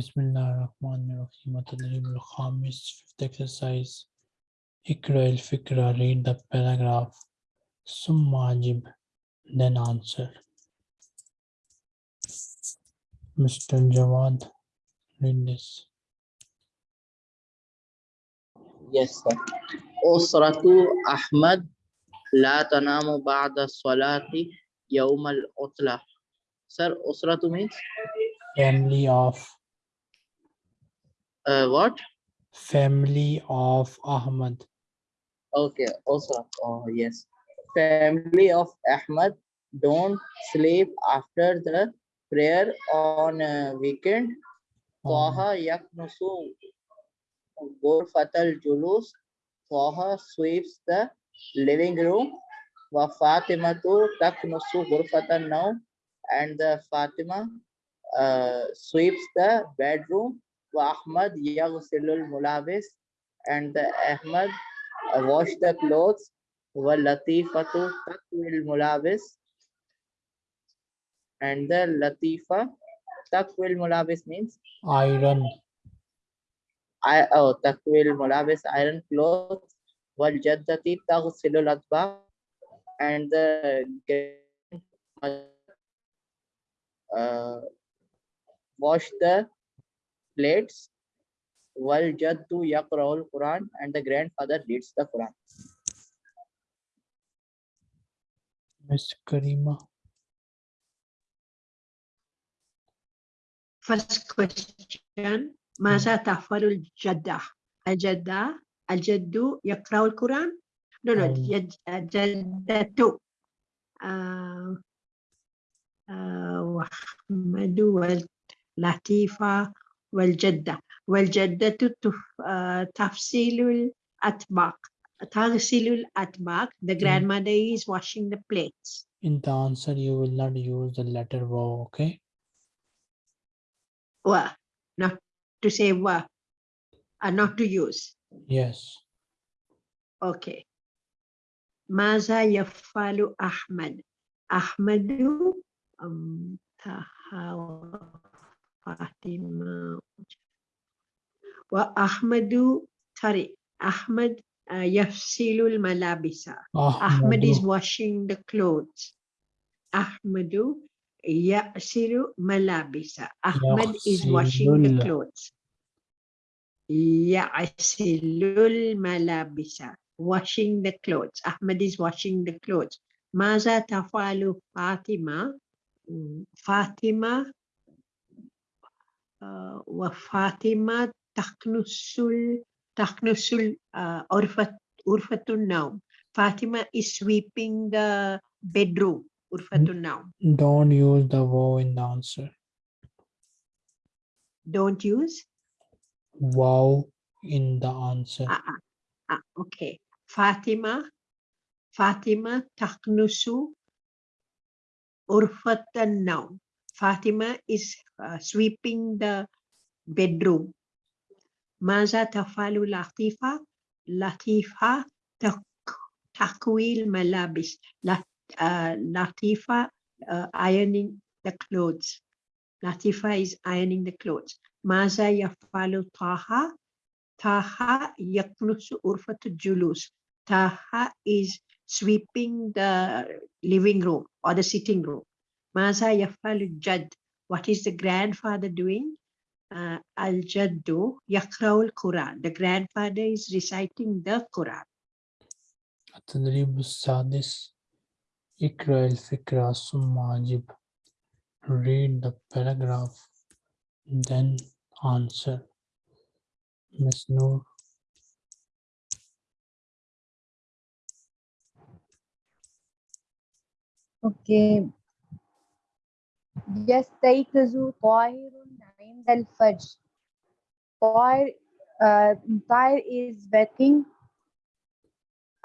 Bismillahirrahmanirrahim. At-tadrib al-khamis, fifth exercise. Ikra al-fikra, read the paragraph. Summa ajib, then answer. Mr. Jawad, read this. Yes, sir. أسرة أحمد لا تنام بعد الصلاة يوم العطلة. Sir, أسرة means Family of uh, what? Family of Ahmad. Okay, also, oh yes. Family of Ahmad don't sleep after the prayer on weekend. Oh. Taha yaknusu gurfatal julus. Taha sweeps the living room. Wa Fatimatu taknusu gurfatan now. And the Fatima uh, sweeps the bedroom. Ahmad Yaghsilul Mulabis and the Ahmad uh, wash the clothes. Wa Latifatu Takwil Mulabis and the Latifa Takwil Mulabis means iron. I oh Takwil Mulabis iron clothes. Wal Jaddati Taghsilul Adba and the uh, wash the plates والجد يقرأ القرآن and the grandfather reads the Quran. Miss Karima. First question ماذا تفعل الجدة؟ الجدة الجد يقرأ القرآن؟ No, no, أم. الجد- الجدة آه، آه، وأحمد واللطيفة والجدة والجدة تف- آه، تفصيل الأطباق تغسل الأطباق The grandmother is washing the plates. In the answer, you will not use the letter wow, okay? Wa, not to say wa, uh, not to use. Yes. Okay. ماذا يفعل أحمد؟ أحمد أم تها فاطمة وأحمد تري أحمد آه، يغسل الملابس أحمد is Ahmadu. washing the clothes أحمد يغسل ملابس أحمد is washing the يغسل. clothes يغسل الملابس washing the clothes أحمد is washing the clothes ماذا تفعل فاطمة مم، فاطمة آه، وفاطمة تكنس ال- تكنس ال- آه، غرفة غرفة النوم فاطمة is sweeping the bedroom غرفة Mm. النوم Don't use the wow in the answer. don't use Wow in the answer. ah, ah, ah, okay فاطمة فاطمة تكنس غرفة النوم فاطمة is uh, sweeping the bedroom ماذا تفعل لطيفة لطيفة تك- تكوي الملابس لط- آه، لطيفة uh, ironing the clothes لطيفة is ironing the clothes ماذا يفعل طه طه يكنس غرفة الجلوس طه is sweeping the living room or the sitting room ماذا يفعل الجد what is the grandfather doing uh, الجد يقرأ القرآن the grandfather is reciting the Quran التدريب السادس اقرأ الفكرة ثم أجب read the paragraph then answer Miss Noor اوكي يستيقظ طاهر عند الفجر طاهر uh, طاهر is waking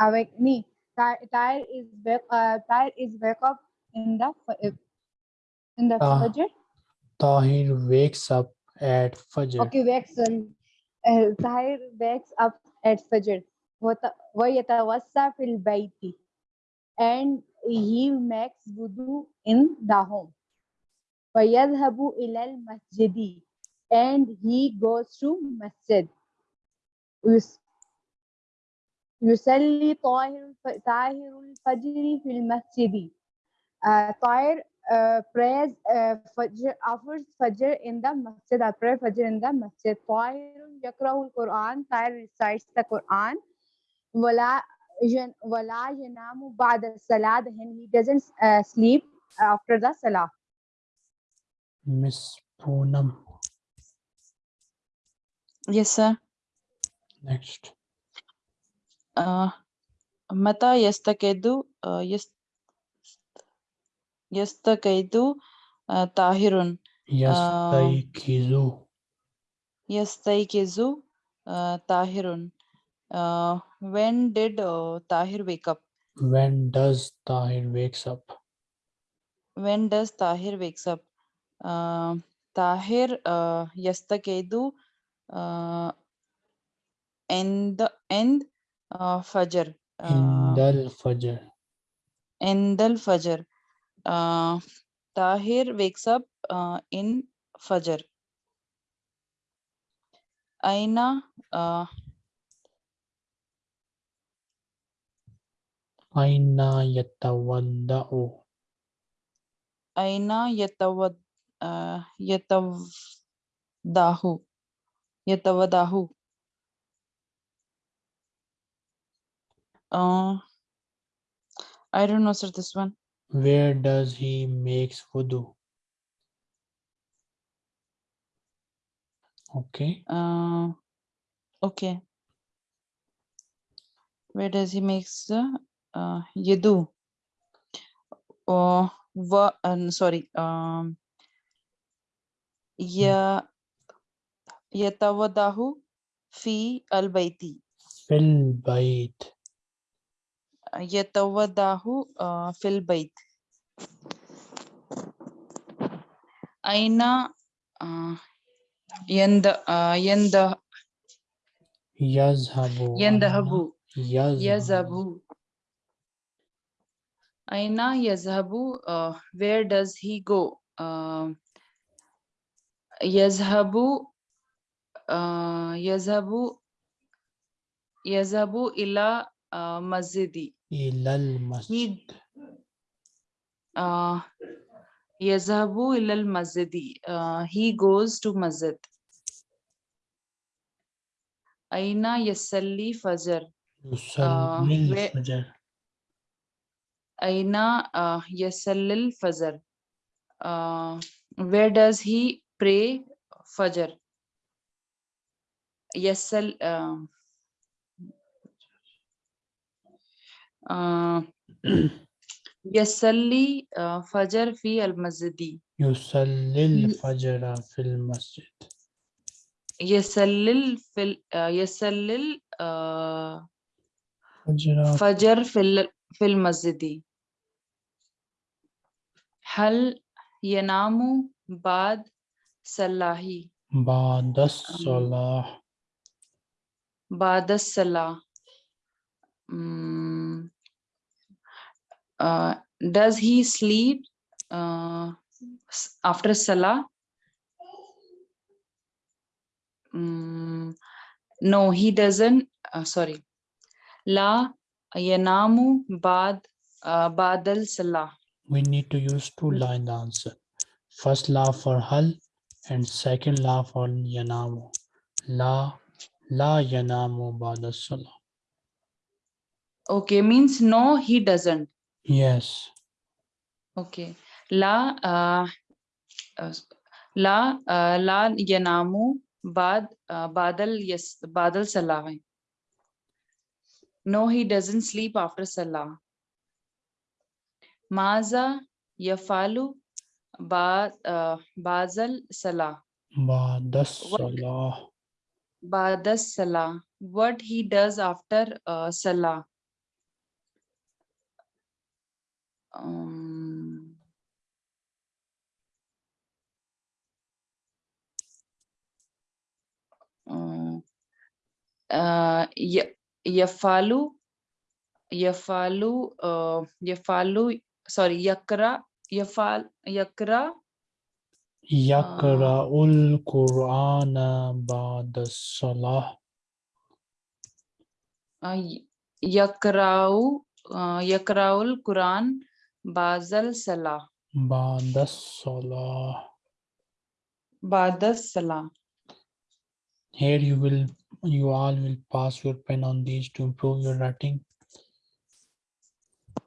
awakening Tahir Tahir is wake uh, Tahir is wake up in the f- in the Ah. fajr Tahir wakes up at Fajr okay wakes uh, Tahir wakes up at fajr وت- ويتوسع في البيت and he makes wudu in the home ويذهب إلى المسجد and he goes to masjid. يس- يصلي طاهر الف- طاهر الفجر في المسجد. Uh, طاهر uh, prays uh, fajr, offers fajr in the masjid. I pray fajr in the masjid. طاهر يقرأ القرآن. طاهر recites the Quran. ولا ين- ولا ينام بعد الصلاة and he doesn't uh, sleep after the salah. Miss Poonam. Yes, sir. Next. Uh, Mata yastakedu uh, yas yastakedu uh, tahirun Yastaykizu. yastaikizu uh, tahirun. Uh, when did uh, Tahir wake up? When does Tahir wakes up? When does Tahir wakes up? Uh, Tahir uh, yastakedu uh, in the end uh, Fajr. Uh, Indal Fajr. Indal Fajr. Uh, Tahir wakes up uh, in Fajr. Aina uh, Aina yatawadda'u. Aina yatawad yatawdahu yatawadahu. Uh, I don't know, sir. This one. Where does he makes wudu? Okay. Uh, okay. Where does he makes the uh, yadu? Oh, uh, sorry. Um, ya yatawadahu fi al baiti. Fil bait. yatawadahu uh, fil bait. Aina uh, yanda uh, yanda Yazhabu. yandahabu. Yazhabu. Aina yazhabu. Where does he go? Uh, yazhabu. Uh, yazhabu. Yazhabu ila uh, masjidi. Ilal masjid. Uh, yazhabu ila masjidi. Uh, he goes to masjid. Aina yasalli fajr. Yusallil where- fajr. Aina uh, Yasallil Fajr. Uh, where does he pray Fajr? Yasal. Uh, uh, Yasalli uh, Fajr fi al Masjidi. Yusallil fajra fil masjid. Yasallil fil uh, Yasallil uh, Fajr fil fil Masjidi. Hal yanamu bad salahi. Ba'das salah. Um, Ba'das salah. Um, uh, does he sleep uh, after salah? Um, no, he doesn't. Uh, sorry. La yanamu bad uh, badal salah. We need to use two line answer. First la for hal and second la for yanamu. La la yanamu ba'da salah. Okay, means no, he doesn't. Yes. Okay. La uh, uh, la uh, la yanamu bad uh, badal yes badal salah. No, he doesn't sleep after salah. Maza yafalu ba uh, bazal salah Ba'das salah. badas salah. What he does after uh, salah. Um, uh, uh, yafalu yafalu uh, yafalu sorry yakra yafal yakra Yaqra'ul Qur'ana ba'da salah. uh, y- yakra'u yakra'ul quran bazal salah Ba'da salah. ba'da salah Here you will, you all will pass your pen on these to improve your writing.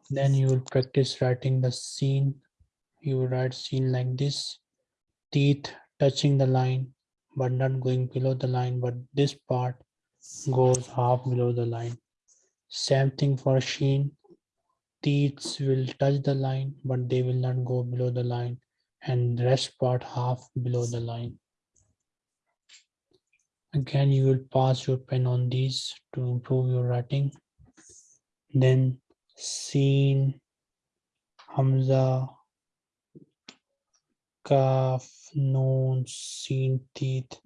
Then you will practice writing the scene. You will write scene like this. Teeth touching the line, but not going below the line, but this part goes half below the line. Same thing for sheen. Teeth will touch the line, but they will not go below the line. And rest part half below the line. Again, you will pass your pen on these to improve your writing. Then Seen, Hamza, Kaf, Noon, Seen, Teeth.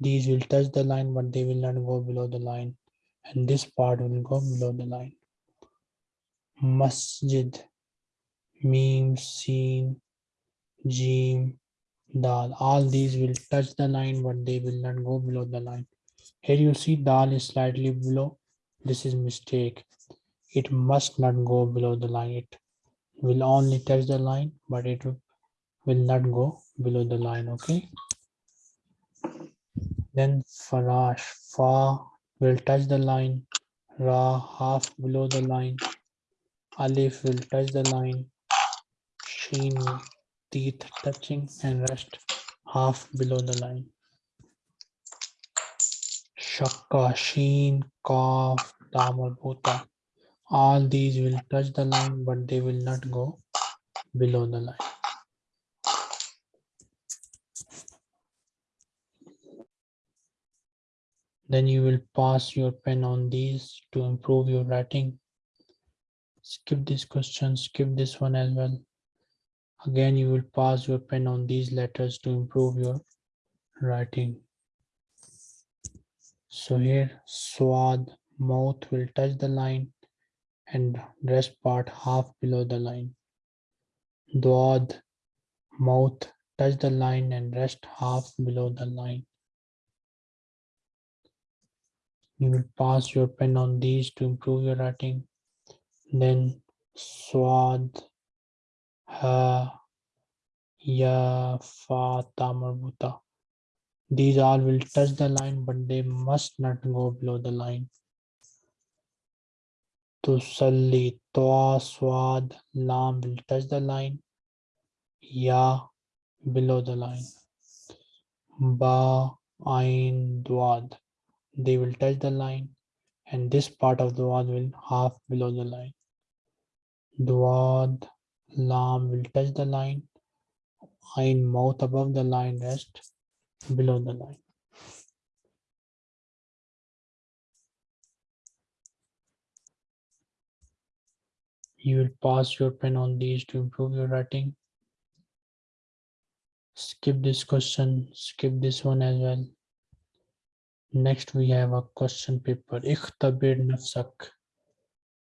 These will touch the line, but they will not go below the line. And this part will go below the line. Masjid, Meme, Seen, Jeem, Dal. All these will touch the line, but they will not go below the line. Here you see Dal is slightly below. This is mistake. It must not go below the line. It will only touch the line, but it will not go below the line. Okay. Then Farash, Fa will touch the line. Ra half below the line. Alif will touch the line. Sheen teeth touching and rest half below the line. Shakka, Sheen, Kaf, Ta marbuta. All these will touch the line, but they will not go below the line. Then you will pass your pen on these to improve your writing. Skip this question, skip this one as well. Again, you will pass your pen on these letters to improve your writing. So here, swad, mouth will touch the line and rest part half below the line. Dwad, mouth touch the line and rest half below the line. You will pass your pen on these to improve your writing. Then swad, ha, ya, fa, ta, marbuta. These all will touch the line, but they must not go below the line. To Tusalli, toa, swad, lam will touch the line. Ya below the line. Ba, ain, dwad. They will touch the line and this part of the wad will half below the line. Dwad, lam will touch the line. Ain mouth above the line rest below the line. You will pass your pen on these to improve your writing. Skip this question, skip this one as well. Next, we have a question paper. Ikhtabir nafsak.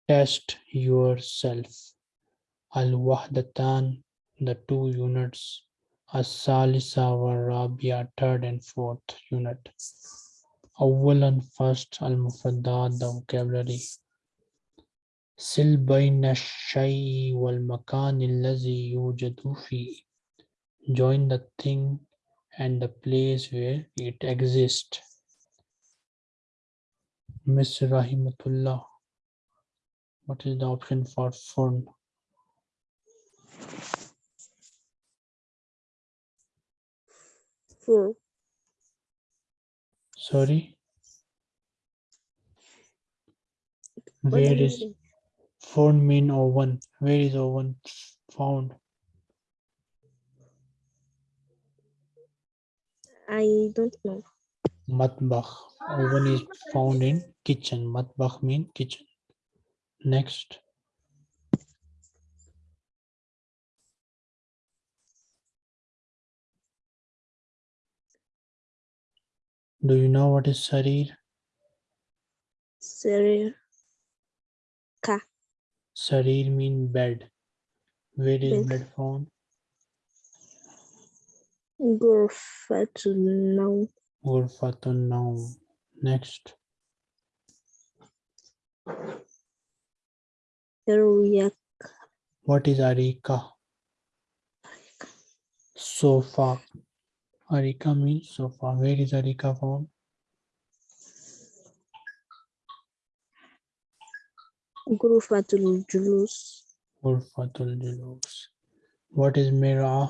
Test yourself. Al wahdatan, the two units. As-salisa wa rabia, third and fourth unit. Awalan first al mufradat, the vocabulary. Sil bayna shay'i wal makan allazi yujadu. Join the thing and the place where it exists. Miss Rahimatullah. What is the option for fun? Four. Sorry, What where is phone mean oven? Where is oven found? I don't know matbakh oven is found in kitchen. Matbakh mean kitchen. Next. Do you know what is sarir? Sarir. Ka. Sarir mean bed. Where is bed, bed found? Gurfatul now or now. Next. Ariak. What is Arika? Arika? Sofa. Arika means sofa. Where is Arika from? Gurfatul Julus. Gurfatul Julus. What is Mira?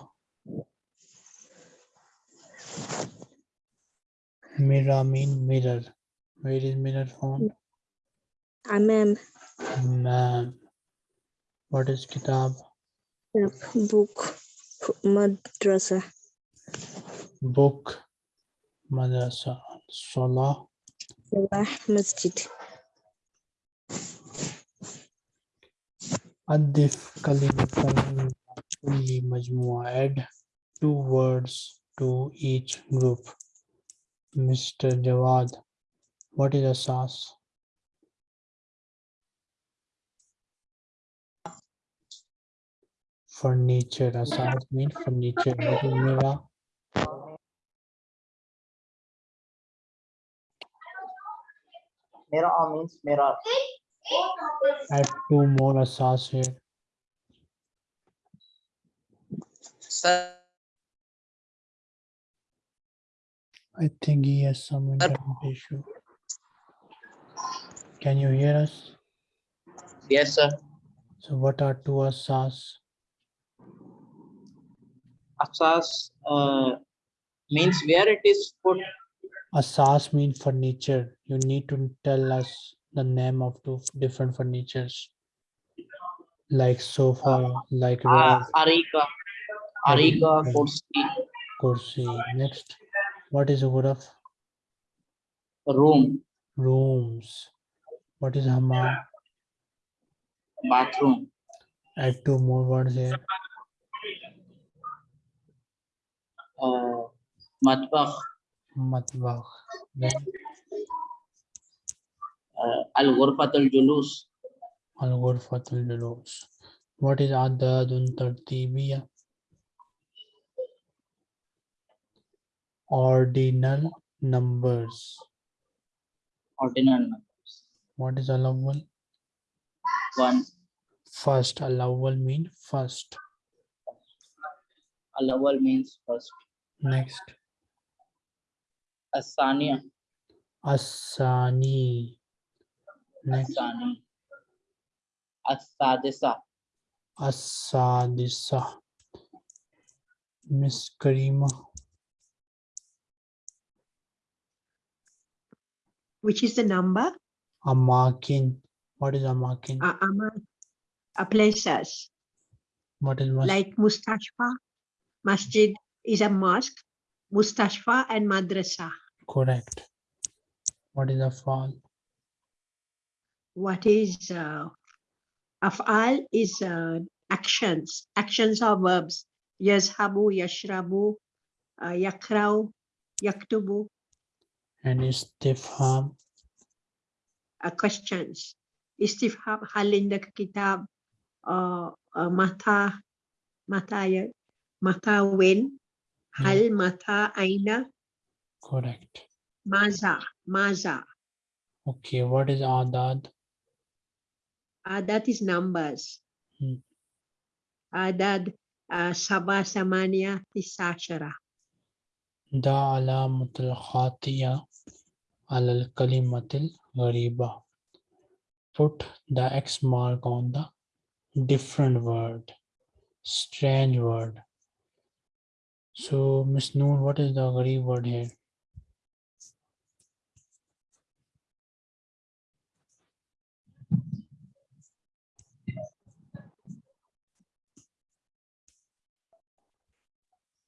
Mira mean mirror. Where is mirror found? أمام Man. What is Kitab? book مدرسة Book. Madrasa. Salah. صلاح مسجد أضف كلمة من كل مجموعة add two words to each group Mr. Jawad what is a asas furniture asas mean furniture what is mira Mirror means mirror. have two more asas here Sir, I think he has some internet issue can you hear us yes, sir. so what are two asas Asas uh, means where it is put. Asas mean furniture. You need to tell us the name of two different furnitures. Like sofa, like Uh, rug, Arika. Arika, Arika. kursi, kursi. Next, what is ghuraf? room, Rooms. What is hammam? bathroom, Add two more words here. uh, matbakh, Matbakh. Then uh, al-ghurfatul julus, al ghurfatul julus. What is adadun tartibiyya? Ordinal numbers. ordinal numbers. What is al-awwal? One, First, al-awwal mean first. al-awwal means first. Next, Asaniya, asani. Next, asani. As-sadisa, asadisa. Miss Karima, Which is the number? amakin. What is amakin? Uh, ama- uh, places What is like Mustashfa, Masjid is a mosque, Mustashfa and Madrasa. correct? What is afal? What is uh, af'al is uh, actions. Actions are verbs. Yazhabu, yashrabu, uh, yakrau, yaktubu, And istifham. uh, questions. Istifham, hal indaka kitab, uh, uh, mata, mata, mata when, hal mata aina, Correct. maza, maza. Okay, what is adad? Uh, is numbers. Hmm. Adad uh, Saba Samania Tisashara. Da alamatul khatiya alal kalimatil ghariba. Put the X mark on the different word, strange word. So, Miss Noor, what is the gharib word here?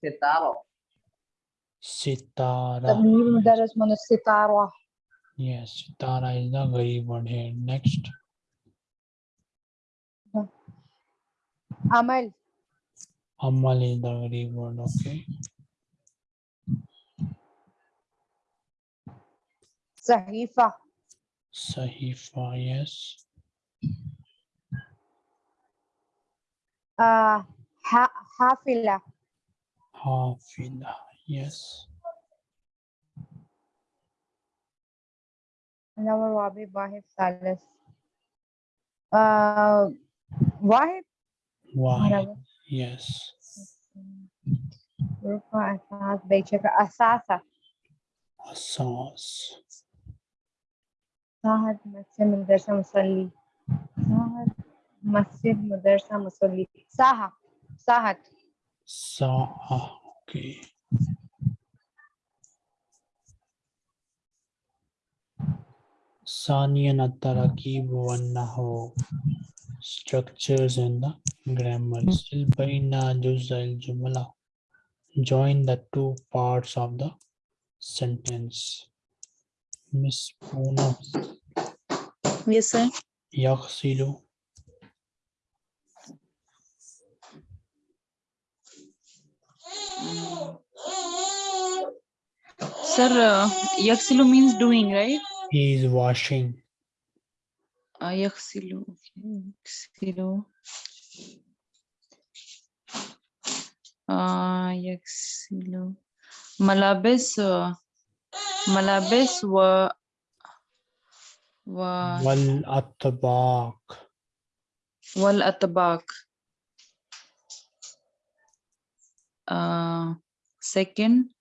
sitaro, Sitara. The meaning that is known as Sitara. Yes, Sitara is the Garib word here. Next. Amal. Amal is the Garib word, okay. Sahifa. Sahifa, yes. Uh, ha Hafila. Hafila, yes. Another Rabi Wahib Salas. Uh, Wahib? Wahib, yes. Rufa Asas Bechaka Asasa. Asas. Sahad Masjid Madrasa Musalli. Sahad Masjid Madrasa Musalli. Saha. Sahat. Saha. Okay. Saniyan at-tarakib wan-nahu. Structures and the grammar. Still baina juz al-jumla. Join the two parts of the sentence. Miss Poonam. Yes, sir. Yaghsilu. Sir, uh, yaksilu means doing, right? He is washing. Yaksilu. Okay. Yaksilu. Yaksilu. Malabis. Uh, malabis wa. Wa. Wal atbaq. wal. Uh, second,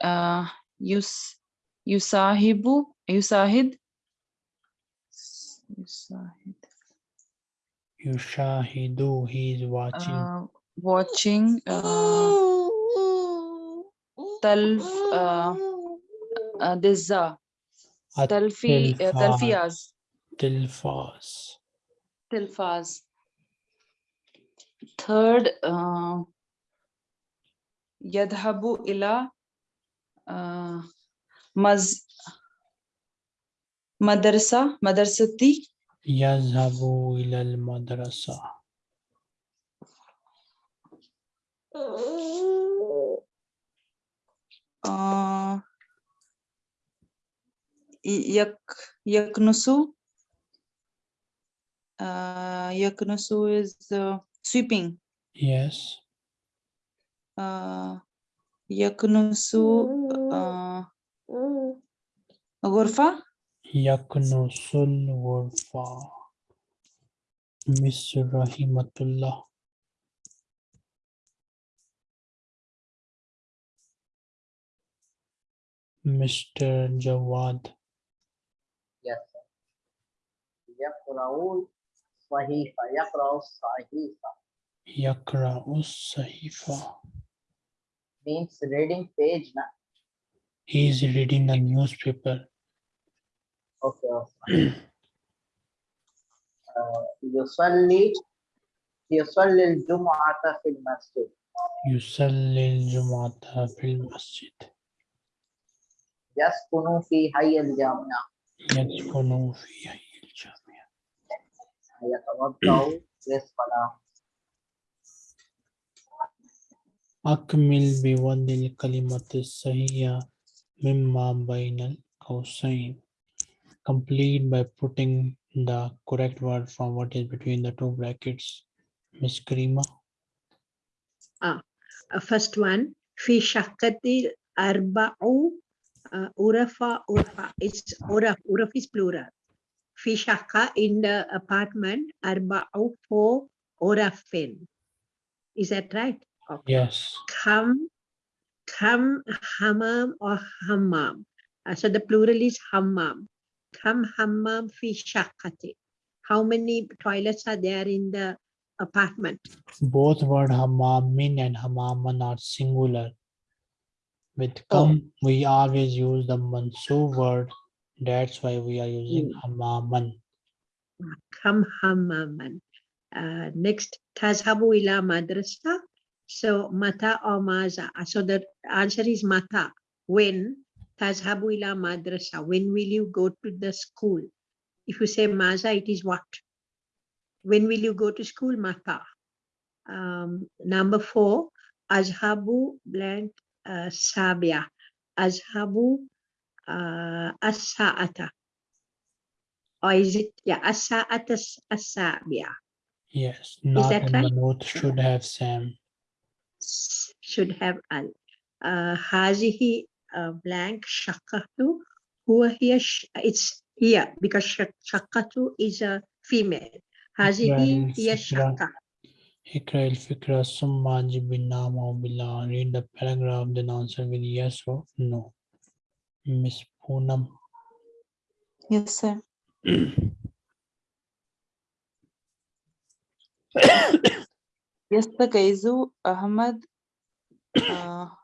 uh, yus yusahibu yusahid yusahid Yushahidu. He is watching. uh, watching uh, talf uh, uh, uh, talfi uh, talfiyaz Tilfas. tilfaz third uh, yadhabu ila uh, maz madrasa madrasati Yazhabu ilal madrasa. uh, y- yak yaknusu uh, yaknusu is uh, sweeping Yes. uh, يكنس غرفة يكنس الغرفة مس رحمة الله مستر جواد يقرأ الصحيفة يقرأ الصحيفة يقرأ الصحيفة means reading page na He is reading a newspaper. okay okay. آه، يصلي يصلي الجمعة في المسجد يصلي الجمعة في المسجد. يسكن في حي الجامعة يسكن في حي الجامعة. يتوضأ للصلاة أكمل بوضع الكلمة الصحيحة مما بين القوسين. Complete by putting the correct word from what is between the two brackets. Miss Karima. Uh, first one, في شقة أربع uh, أرفا أرفا. It's أرف, أرف is plural. في شقة in the apartment أربع four أرفين. Is that right? Okay. Yes. Kam, kam hammam or hammam. Uh, so the plural is hammam. Kam hammam fi shaqqati. How many toilets are there in the apartment? Both word hamamin and hamaman are singular. With Oh. come, we always use the mansub word. That's why we are using hamaman. Kam hammaman. Uh, next, tazhabu ila madrasa. So mata or maza. Uh, So the answer is mata. When? Tazhabu ila madrasa. When will you go to the school? If you say maza, it is what? When will you go to school? Mata. Um, number four, azhabu blank uh, sabia. Azhabu uh, as-sa'ata. Or is it, yeah, as-sa'ata as-sabia. Yes, not that and right? manut should have Sam s- should have al. Uh, هذه uh, blank شقة هو هي ش- it's here because شق- شقة is a female. هذه هي الفكرة. شقة. اقرأ الفكرة ثم أجب بالنعم أو بالله. Read the paragraph then answer with yes or no. Miss Poonam. Yes, sir. يستغيث أحمد آه،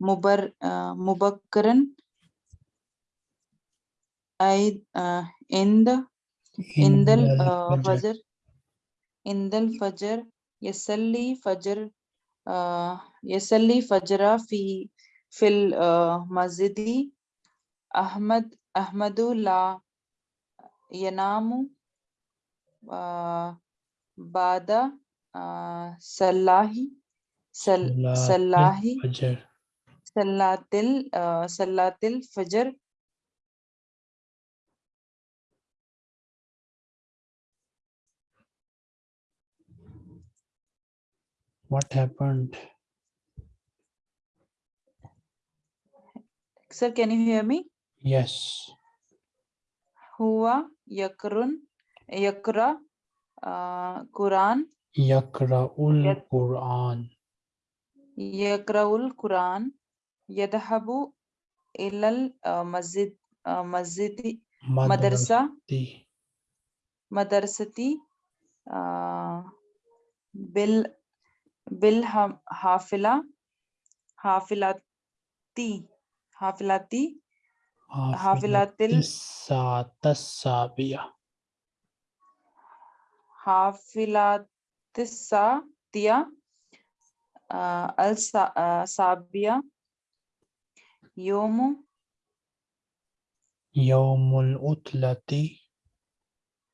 مبر آه، مبكرا أي آه، عند عند الفجر. عند الفجر يصلي فجر يصلي فجر في في المسجد أحمد أحمد لا ينام بعد uh, Salahi, Sal Salahi, Fajr. Salatil, uh, Salatil Fajr. What happened? Sir, can you hear me? Yes. Hua, Yakrun, Yakra, uh, Quran, यकराउल यद... कुरान यकराउल कुरान यदहबु इलल मस्जिद मस्जिद मदरसा मदरसती bill bill हाफिला हाफिलाती हाफिलाती हाफिलातिल साबिया हाफिलात تسا التسعة آه، السابعة آه، يوم يوم الأطلة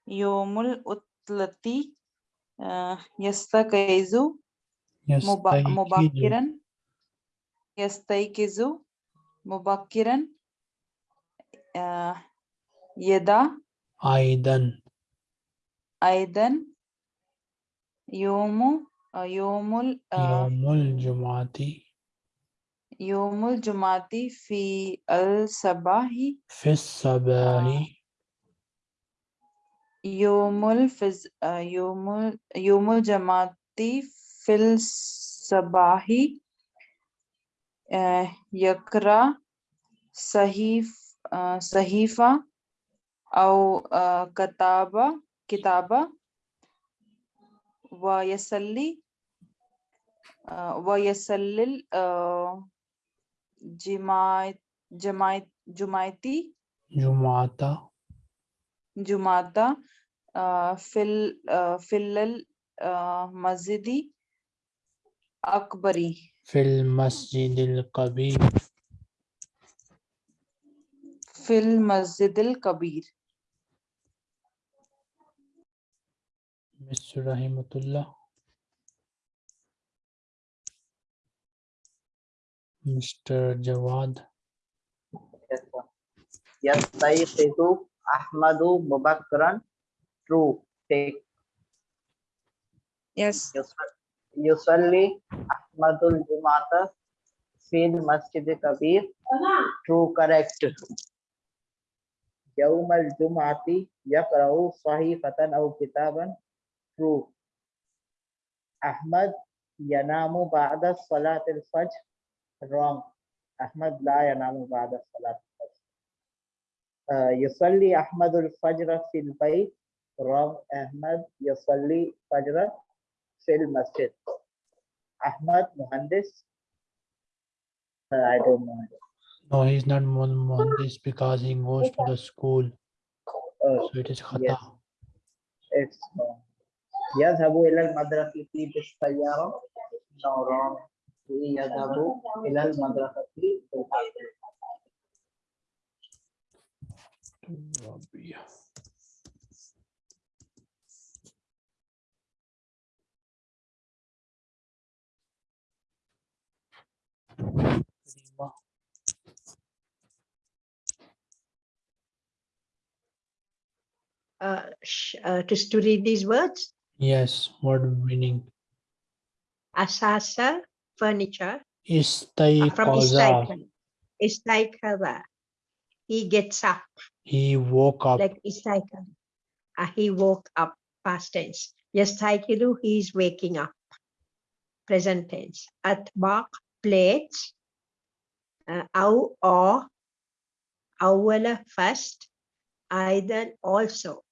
يوم الأطلة آه، يستيقظ. مبكرا. يستيقظ. مبكرا. يدا. أيضا. أيضا. يوم آه، يوم ال- آه، يوم الجمعة يوم الجمعة في الصباح في الصباح يوم الفز آه، يوم ال- يوم الجمعة في الصباح آه، يقرأ صحيف آه، صحيفة أو آه، كتابة كتابة. ويصلي آه، ويصلي آه، جماعة جماعة جماعتي جمعة جمعة آه، في ال- آه، في المسجد أكبري في المسجد الكبير في المسجد الكبير mister Rahimatullah mister Jawad. यस्तैकितु अहमदु मुबक्करन true टेक। Yes. युसल्ली अहमदुल जुमात फील मस्जिद कबीर ट्रू करेक्ट। यौमल जुमाती यकरऊ सहीफतन औ किताबन। true. Ahmad yanamu ba'da salat al-fajr. Wrong. Ahmad la yanamu ba'da salat al-fajr. Uh, yusalli Ahmad al-fajr fil bayt. Wrong. Ahmad yusalli fajr fil masjid. Ahmad Muhandis. Uh, I don't know. No, he's not Muhandis because he goes to the school. Oh, so it is khata. Yes. It's wrong. يذهب إلى المدرسة بالسيارة no wrong يذهب إلى المدرسة بالعربية Rabia. Karima. Uh, sh- uh, just to read these words. Yes, word meaning. Asasa furniture uh, from istaiqadha. Istaiqadha. He gets up, He woke up. like istaiqadha. Uh, he woke up, past tense. Yastaiqidu, he is waking up, present tense. Atbaq, plates. Uh, au or, awwala, first. Aidan, also.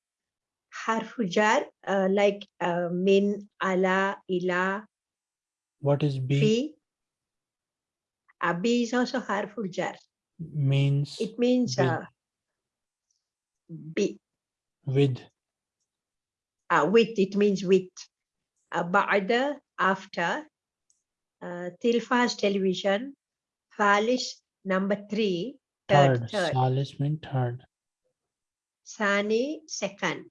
Harfu jar, uh, like uh, min, ala, ila, What is B? fi. Uh, B is also harful jar. Means It means b. uh, be, with. uh, with, it means with. Uh, ba'da, after. Uh, Tilfas television. Falis, number three. Third, Third. Salis mean third. Sani, second.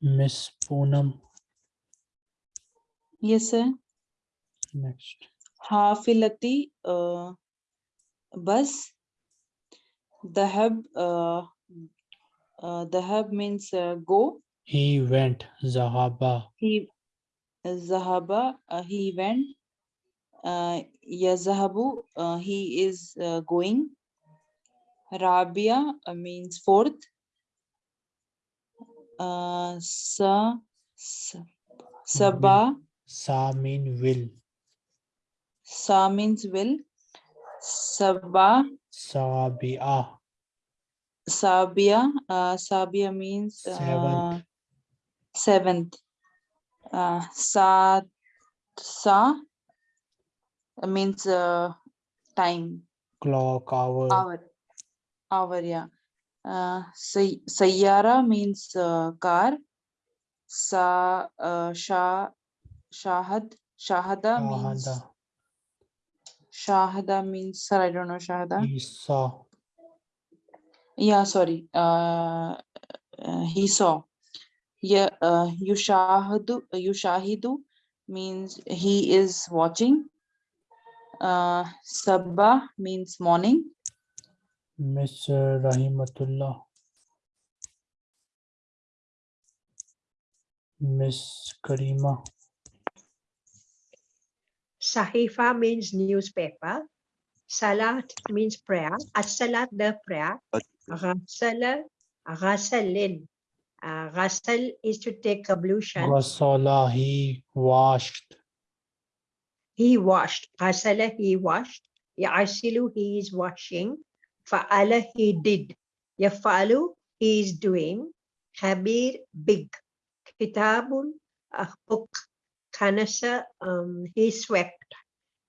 Miss Poonam. Yes, sir. Next. Hafilati uh, bus. Dahab uh, uh, Dahab means uh, go. He went. Zahaba. He Zahaba. Uh, he went. Uh, Yazahabu. Uh, he is uh, going. Rabia uh, means fourth. Uh, sa, sa Sabah Sa mean will. Sa means will Sabah Sabia. Sabia, uh, Sabia means Seventh. uh, seventh. Uh, sa, sa means uh, time, Clock, hour. hour, hour, yeah. Uh, say, Sayyara means uh, car. Sa, uh, Shah, Shahad, Shahada means, Shahada. Shahada means, sir, I don't know Shahada. He saw. Yeah, sorry. Uh, uh, he saw. Yeah, uh, yushahadu, yushahidu means he is watching. Uh, sabah means morning. Miss uh, Rahimatullah. Miss Karima. Sahifa means newspaper. Salat means prayer. As-salat, the prayer. Ghasala, ghasalin. Uh, ghasal is to take ablution. Rasala, he washed. He washed. Ghasala, he washed. Ya'asilu, he is washing. Fa'ala, he did. Yafalu, he is doing. Khabir, big. Kitabun, a book. Kanasa, um, he swept.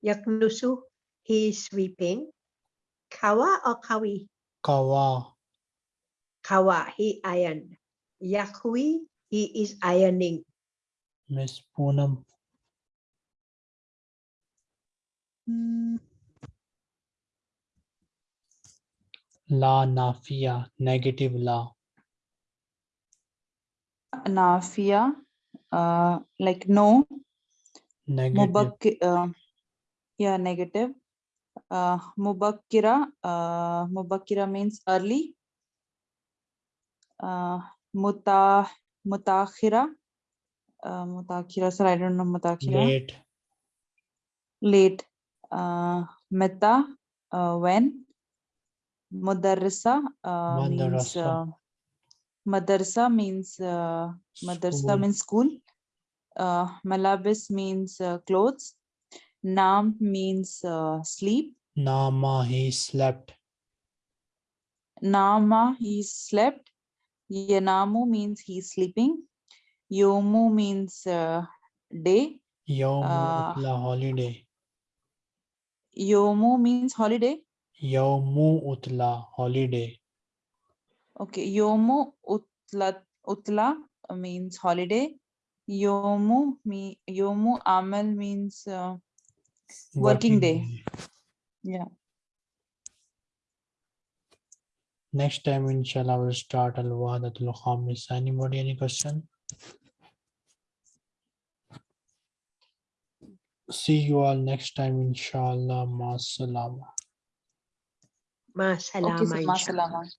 Yaknusu, he is sweeping. Kawa or kawi? Kawa. Kawa, he ironed. Yakwi, he is ironing. Miss Poonam. La Nafia, negative la. Nafia, uh, like no. Negative. Mubakki, uh, yeah, negative. Uh, Mubakkira, uh, Mubakkira means early. Uh, Muta, Mutakhira, uh, Mutakhira, sir, I don't know Mutakhira. Late. Late. Uh, Meta, uh, when. Mudarrisa, uh, means, uh, Madarsa means, uh, Madarsa means school. Uh, Malabis means uh, clothes. Nam means uh, sleep. Nama, he slept. Nama, he slept. Yanamu means he's sleeping. Yomu means uh, day. Ah. utla, holiday. Yomu means holiday. Yawmu utla, holiday. Okay, Yomu utla, utla means holiday. Yomu me Yomu Amal means uh, Working working day. day. yeah. Next time, inshallah, we'll start Al Wahdatul Khamis. Anybody, any question? See you all next time, inshallah. Ma salama. مع السلامة مع السلامة.